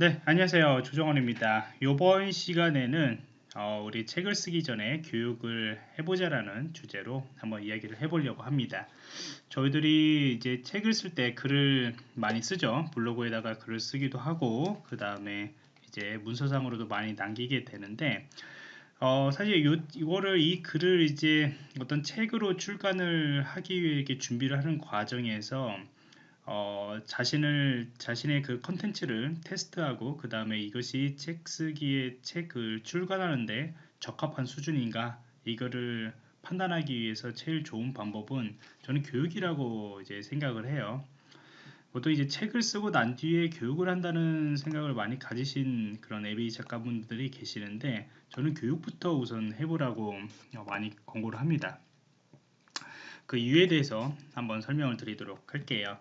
네, 안녕하세요. 조정원입니다. 이번 시간에는 어, 우리 책을 쓰기 전에 교육을 해보자라는 주제로 한번 이야기를 해보려고 합니다. 저희들이 이제 책을 쓸 때 글을 많이 쓰죠. 블로그에다가 글을 쓰기도 하고, 그 다음에 이제 문서상으로도 많이 남기게 되는데, 어, 사실 요, 이거를 이 글을 이제 어떤 책으로 출간을 하기 위해 이렇게 준비를 하는 과정에서 어, 자신을 자신의 그 컨텐츠를 테스트하고 그 다음에 이것이 책 쓰기에 책을 출간하는데 적합한 수준인가 이거를 판단하기 위해서 제일 좋은 방법은 저는 교육이라고 이제 생각을 해요. 보통 이제 책을 쓰고 난 뒤에 교육을 한다는 생각을 많이 가지신 그런 에비 작가분들이 계시는데 저는 교육부터 우선 해보라고 많이 권고를 합니다. 그 이유에 대해서 한번 설명을 드리도록 할게요.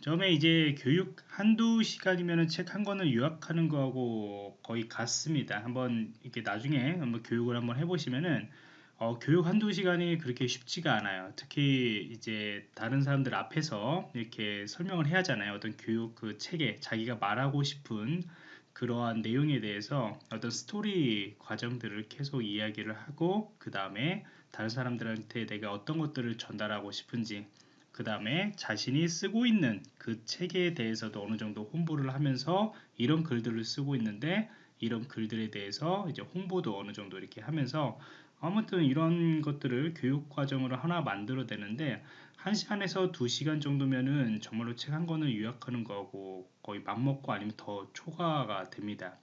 처음에 이제 교육 한두 시간이면 책 한 권을 요약하는 거하고 거의 같습니다. 한번 이렇게 나중에 한번 교육을 한번 해보시면은 어, 교육 한두 시간이 그렇게 쉽지가 않아요. 특히 이제 다른 사람들 앞에서 이렇게 설명을 해야 하잖아요. 어떤 교육 그 책에 자기가 말하고 싶은 그러한 내용에 대해서 어떤 스토리 과정들을 계속 이야기를 하고 그 다음에 다른 사람들한테 내가 어떤 것들을 전달하고 싶은지 그 다음에 자신이 쓰고 있는 그 책에 대해서도 어느 정도 홍보를 하면서 이런 글들을 쓰고 있는데 이런 글들에 대해서 이제 홍보도 어느 정도 이렇게 하면서 아무튼 이런 것들을 교육 과정으로 하나 만들어 내는데 1시간에서 2시간 정도면은 정말로 책 한 권을 요약하는 거하고 거의 맞먹고 아니면 더 초과가 됩니다.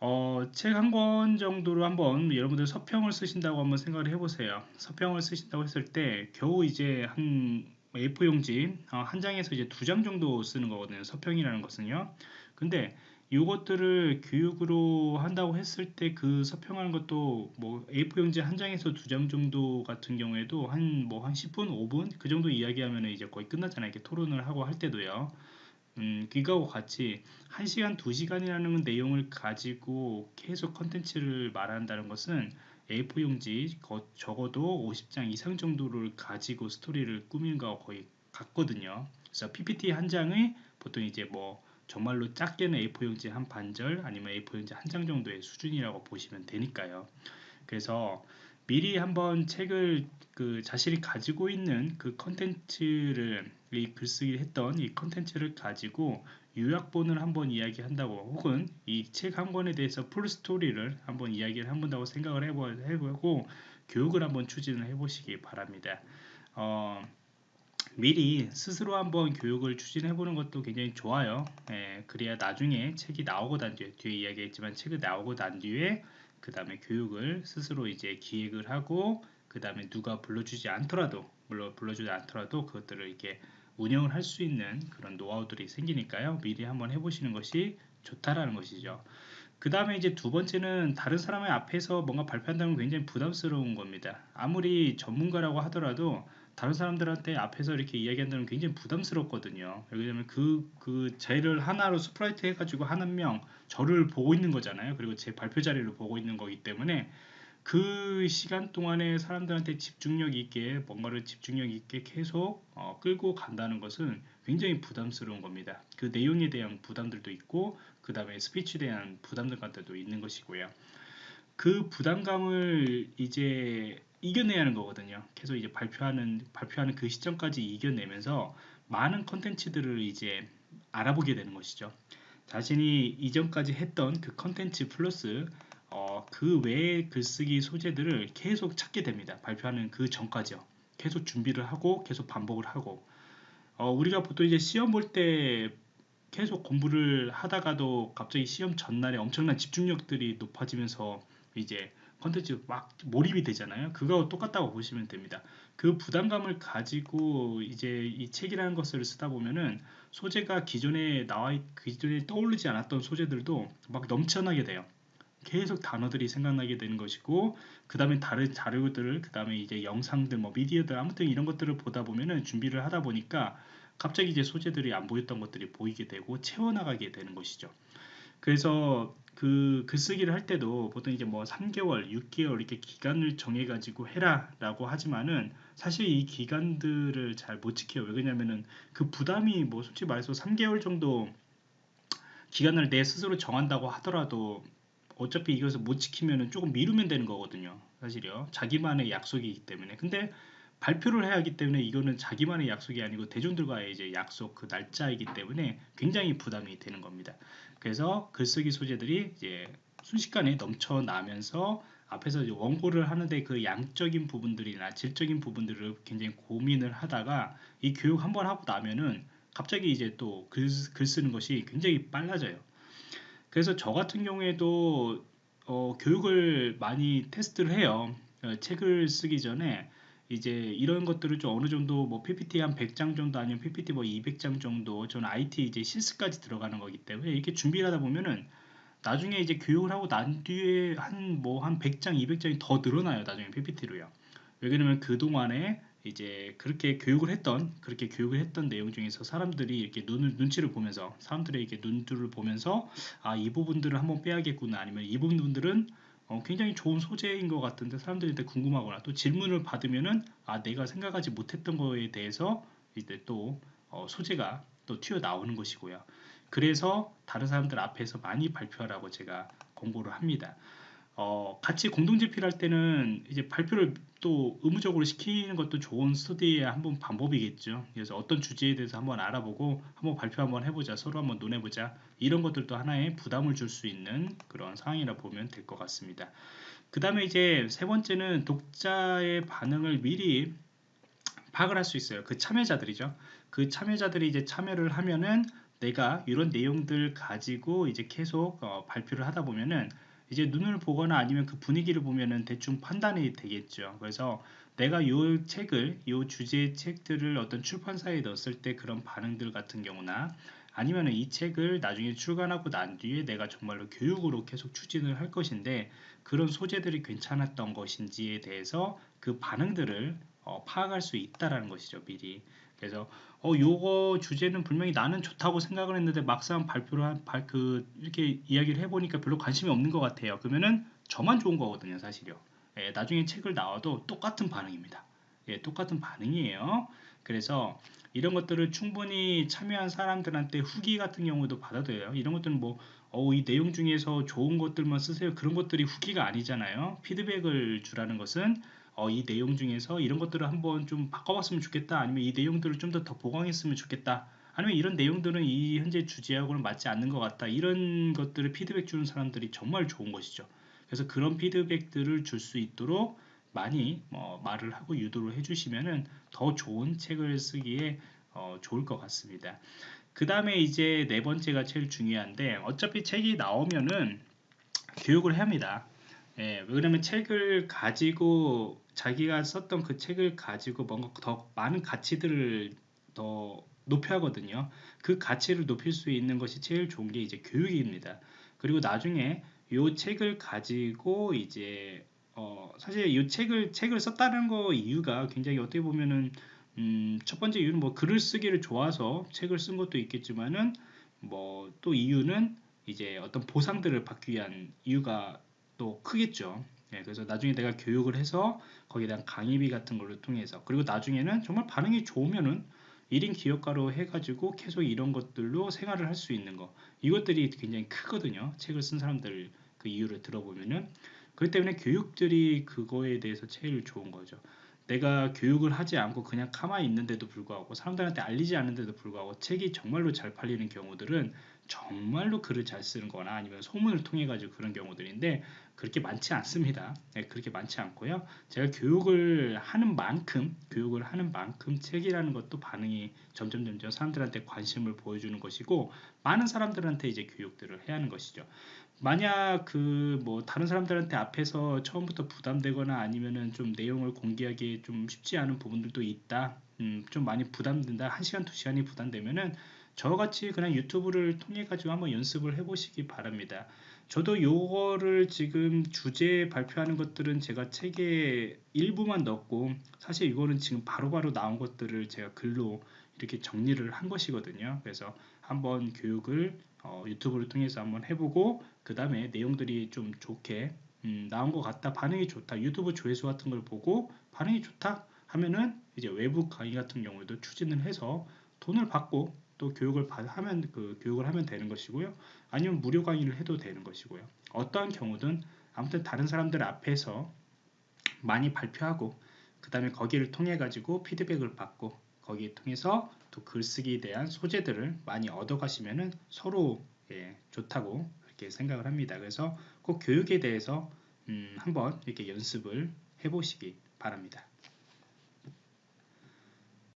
어, 책 한 권 정도로 한번 여러분들 서평을 쓰신다고 한번 생각을 해보세요. 서평을 쓰신다고 했을 때 겨우 이제 한 A4 용지 어, 한 장에서 이제 두 장 정도 쓰는 거거든요. 서평이라는 것은요. 근데 이것들을 교육으로 한다고 했을 때 그 서평하는 것도 뭐 A4 용지 한 장에서 두 장 정도 같은 경우에도 한 뭐한 10분, 5분 그 정도 이야기하면 이제 거의 끝나잖아요. 이렇게 토론을 하고 할 때도요. 음, 이거하고 같이 1시간, 2시간이라는 내용을 가지고 계속 컨텐츠를 말한다는 것은 A4 용지 적어도 50장 이상 정도를 가지고 스토리를 꾸미는 거와 거의 같거든요. 그래서 PPT 한 장의 보통 이제 뭐 정말로 작게는 A4 용지 한 반절 아니면 A4 용지 한 장 정도의 수준이라고 보시면 되니까요. 그래서 미리 한번 책을 그 자신이 가지고 있는 그 컨텐츠를 이 글쓰기 했던 이 컨텐츠를 가지고 요약본을 한번 이야기한다고 혹은 이 책 한 권에 대해서 풀 스토리를 한번 이야기를 해본다고 생각을 해보, 해보고 교육을 한번 추진을 해보시기 바랍니다. 어, 미리 스스로 한번 교육을 추진해 보는 것도 굉장히 좋아요. 예, 그래야 나중에 책이 나오고 난 뒤에 뒤에 이야기했지만 책이 나오고 난 뒤에 그 다음에 교육을 스스로 이제 기획을 하고 그 다음에 누가 불러주지 않더라도 물론 불러주지 않더라도 그것들을 이렇게 운영을 할 수 있는 그런 노하우들이 생기니까요. 미리 한번 해보시는 것이 좋다라는 것이죠. 그 다음에 이제 두 번째는 다른 사람의 앞에서 뭔가 발표한다는 건 굉장히 부담스러운 겁니다. 아무리 전문가라고 하더라도 다른 사람들한테 앞에서 이렇게 이야기한다는 게 굉장히 부담스럽거든요. 왜냐면 그, 그, 저를 하나로 스포트라이트 해가지고 한 명, 저를 보고 있는 거잖아요. 그리고 제 발표 자리를 보고 있는 거기 때문에 그 시간 동안에 사람들한테 집중력 있게, 뭔가를 집중력 있게 계속 어, 끌고 간다는 것은 굉장히 부담스러운 겁니다. 그 내용에 대한 부담들도 있고, 그 다음에 스피치에 대한 부담들 같은 도 있는 것이고요. 그 부담감을 이제 이겨내야 하는 거거든요. 계속 이제 발표하는 발표하는 그 시점까지 이겨내면서 많은 컨텐츠들을 이제 알아보게 되는 것이죠. 자신이 이전까지 했던 그 컨텐츠 플러스 어, 그 외의 글쓰기 소재들을 계속 찾게 됩니다. 발표하는 그 전까지요. 계속 준비를 하고 계속 반복을 하고 어, 우리가 보통 이제 시험 볼 때 계속 공부를 하다가도 갑자기 시험 전날에 엄청난 집중력들이 높아지면서 이제 컨텐츠 막 몰입이 되잖아요. 그거 똑같다고 보시면 됩니다. 그 부담감을 가지고 이제 이 책이라는 것을 쓰다 보면은 소재가 기존에 나와 기존에 떠오르지 않았던 소재들도 막 넘쳐나게 돼요. 계속 단어들이 생각나게 되는 것이고 그 다음에 다른 자료들을 그 다음에 이제 영상들 뭐 미디어들 아무튼 이런 것들을 보다 보면은 준비를 하다 보니까 갑자기 이제 소재들이 안 보였던 것들이 보이게 되고 채워나가게 되는 것이죠. 그래서 그 글쓰기를 할 때도 보통 이제 뭐 3개월, 6개월 이렇게 기간을 정해 가지고 해라라고 하지만은 사실 이 기간들을 잘 못 지켜요. 왜 그러냐면은 그 부담이 뭐 솔직히 말해서 3개월 정도 기간을 내 스스로 정한다고 하더라도 어차피 이것을 못 지키면은 조금 미루면 되는 거거든요. 사실요. 자기만의 약속이기 때문에. 근데 발표를 해야 하기 때문에 이거는 자기만의 약속이 아니고 대중들과의 이제 약속 그 날짜이기 때문에 굉장히 부담이 되는 겁니다. 그래서 글쓰기 소재들이 이제 순식간에 넘쳐나면서 앞에서 원고를 하는데 그 양적인 부분들이나 질적인 부분들을 굉장히 고민을 하다가 이 교육 한번 하고 나면은 갑자기 이제 또 글 쓰는 것이 굉장히 빨라져요. 그래서 저 같은 경우에도 어, 교육을 많이 테스트를 해요. 어, 책을 쓰기 전에 이제 이런 것들을 좀 어느 정도 뭐 PPT 한 100장 정도 아니면 PPT 뭐 200장 정도 저는 IT 이제 실습까지 들어가는 거기 때문에 이렇게 준비를 하다 보면은 나중에 이제 교육을 하고 난 뒤에 한뭐 한 100장, 200장이 더 늘어나요. 나중에 PPT로요. 왜냐면 그동안에 이제 그렇게 교육을 했던 그렇게 교육을 했던 내용 중에서 사람들이 이렇게 눈을 눈치를 보면서 사람들의 이렇게 눈들을 보면서 아 이 부분들을 한번 빼야겠구나 아니면 이 부분들은 어, 굉장히 좋은 소재인 것 같은데 사람들한테 궁금하거나 또 질문을 받으면은 아 내가 생각하지 못했던 거에 대해서 이제 또 어, 소재가 또 튀어 나오는 것이고요. 그래서 다른 사람들 앞에서 많이 발표하라고 제가 공고를 합니다. 어, 같이 공동제필 할 때는 이제 발표를 또 의무적으로 시키는 것도 좋은 스터디의 한번 방법이겠죠. 그래서 어떤 주제에 대해서 한번 알아보고 한번 발표 한번 해보자, 서로 한번 논해보자 이런 것들도 하나의 부담을 줄 수 있는 그런 상황이라 보면 될 것 같습니다. 그 다음에 이제 세 번째는 독자의 반응을 미리 파악을 할 수 있어요. 그 참여자들이죠. 그 참여자들이 이제 참여를 하면은 내가 이런 내용들 가지고 이제 계속 어, 발표를 하다 보면은 이제 눈을 보거나 아니면 그 분위기를 보면은 대충 판단이 되겠죠. 그래서 내가 이 책을, 이 주제의 책들을 어떤 출판사에 넣었을 때 그런 반응들 같은 경우나 아니면 이 책을 나중에 출간하고 난 뒤에 내가 정말로 교육으로 계속 추진을 할 것인데 그런 소재들이 괜찮았던 것인지에 대해서 그 반응들을 어, 파악할 수 있다라는 것이죠 미리 그래서 어 요거 주제는 분명히 나는 좋다고 생각을 했는데 막상 발표를 한, 발, 그 이렇게 이야기를 해보니까 별로 관심이 없는 것 같아요. 그러면은 저만 좋은 거거든요, 사실요. 예, 나중에 책을 나와도 똑같은 반응입니다. 예, 똑같은 반응이에요. 그래서 이런 것들을 충분히 참여한 사람들한테 후기 같은 경우도 받아도 돼요. 이런 것들은 뭐, 어, 이 내용 중에서 좋은 것들만 쓰세요. 그런 것들이 후기가 아니잖아요. 피드백을 주라는 것은 어, 이 내용 중에서 이런 것들을 한번 좀 바꿔봤으면 좋겠다. 아니면 이 내용들을 좀 더 더 보강했으면 좋겠다. 아니면 이런 내용들은 이 현재 주제하고는 맞지 않는 것 같다. 이런 것들을 피드백 주는 사람들이 정말 좋은 것이죠. 그래서 그런 피드백들을 줄 수 있도록 많이 뭐 말을 하고 유도를 해주시면은 더 좋은 책을 쓰기에 어, 좋을 것 같습니다. 그 다음에 이제 네 번째가 제일 중요한데 어차피 책이 나오면은 교육을 해야 합니다. 예, 왜냐면 책을 가지고 자기가 썼던 그 책을 가지고 뭔가 더 많은 가치들을 더 높여야 하거든요. 그 가치를 높일 수 있는 것이 제일 좋은 게 이제 교육입니다. 그리고 나중에 이 책을 가지고 이제 어 사실 이 책을 책을 썼다는 거 이유가 굉장히 어떻게 보면은 음, 첫 번째 이유는 뭐 글을 쓰기를 좋아서 책을 쓴 것도 있겠지만은 뭐 또 이유는 이제 어떤 보상들을 받기 위한 이유가 또 크겠죠. 네, 그래서 나중에 내가 교육을 해서 거기에 대한 강의비 같은 걸로 통해서 그리고 나중에는 정말 반응이 좋으면은 1인 기업가로 해가지고 계속 이런 것들로 생활을 할 수 있는 거. 이것들이 굉장히 크거든요. 책을 쓴 사람들 그 이유를 들어보면은. 그렇기 때문에 교육들이 그거에 대해서 제일 좋은 거죠. 내가 교육을 하지 않고 그냥 가만히 있는데도 불구하고 사람들한테 알리지 않는데도 불구하고 책이 정말로 잘 팔리는 경우들은 정말로 글을 잘 쓰는 거나 아니면 소문을 통해 가지고 그런 경우들인데 그렇게 많지 않습니다. 네, 그렇게 많지 않고요. 제가 교육을 하는 만큼 교육을 하는 만큼 책이라는 것도 반응이 점점 점점 사람들한테 관심을 보여주는 것이고 많은 사람들한테 이제 교육들을 해야 하는 것이죠. 만약 그 뭐 다른 사람들한테 앞에서 처음부터 부담되거나 아니면은 좀 내용을 공개하기 좀 쉽지 않은 부분들도 있다. 음, 좀 많이 부담된다. 한 시간 두 시간이 부담되면은 저같이 그냥 유튜브를 통해 가지고 한번 연습을 해 보시기 바랍니다. 저도 요거를 지금 주제 발표하는 것들은 제가 책에 일부만 넣었고 사실 이거는 지금 바로바로 바로 나온 것들을 제가 글로 이렇게 정리를 한 것이거든요. 그래서 한번 교육을 어, 유튜브를 통해서 한번 해보고 그 다음에 내용들이 좀 좋게 음, 나온 것 같다. 반응이 좋다. 유튜브 조회수 같은 걸 보고 반응이 좋다 하면은 이제 외부 강의 같은 경우에도 추진을 해서 돈을 받고 또 교육을 받, 하면 그 교육을 하면 되는 것이고요. 아니면 무료 강의를 해도 되는 것이고요. 어떠한 경우든 아무튼 다른 사람들 앞에서 많이 발표하고 그 다음에 거기를 통해 가지고 피드백을 받고 거기에 통해서 또 글쓰기에 대한 소재들을 많이 얻어 가시면은 서로 예, 좋다고 이렇게 생각을 합니다. 그래서 꼭 교육에 대해서 음, 한번 이렇게 연습을 해보시기 바랍니다.